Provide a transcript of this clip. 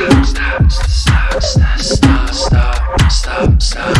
stop, stop, stop, stop, stop, stop, stop.